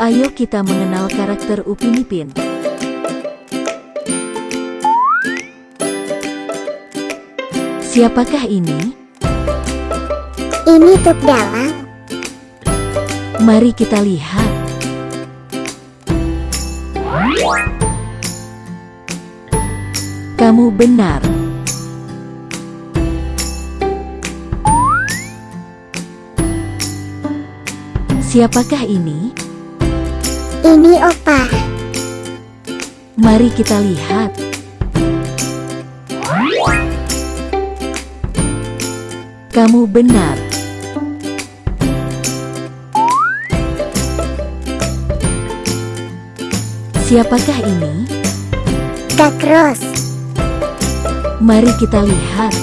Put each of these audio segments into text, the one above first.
Ayo kita mengenal karakter Upin Ipin. Siapakah ini? Ini tuk dalang. Mari kita lihat. Kamu benar. Siapakah ini? Ini opa. Mari kita lihat. Kamu benar. Siapakah ini? Kak Ros. Mari kita lihat.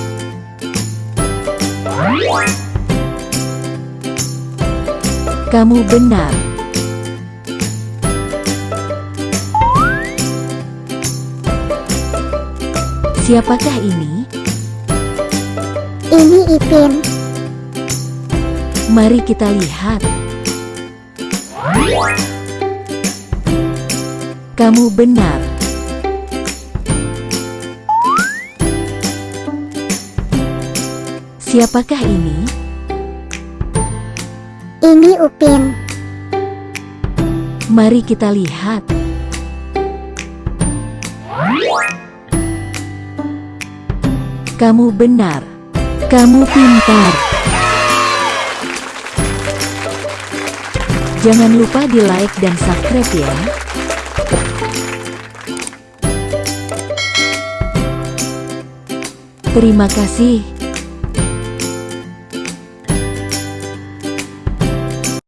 Kamu benar. Siapakah ini? Ini Ipin. Mari kita lihat. Kamu benar. Siapakah ini? Ini Upin. Mari kita lihat. Kamu benar. Kamu pintar. Jangan lupa di like dan subscribe ya. Terima kasih.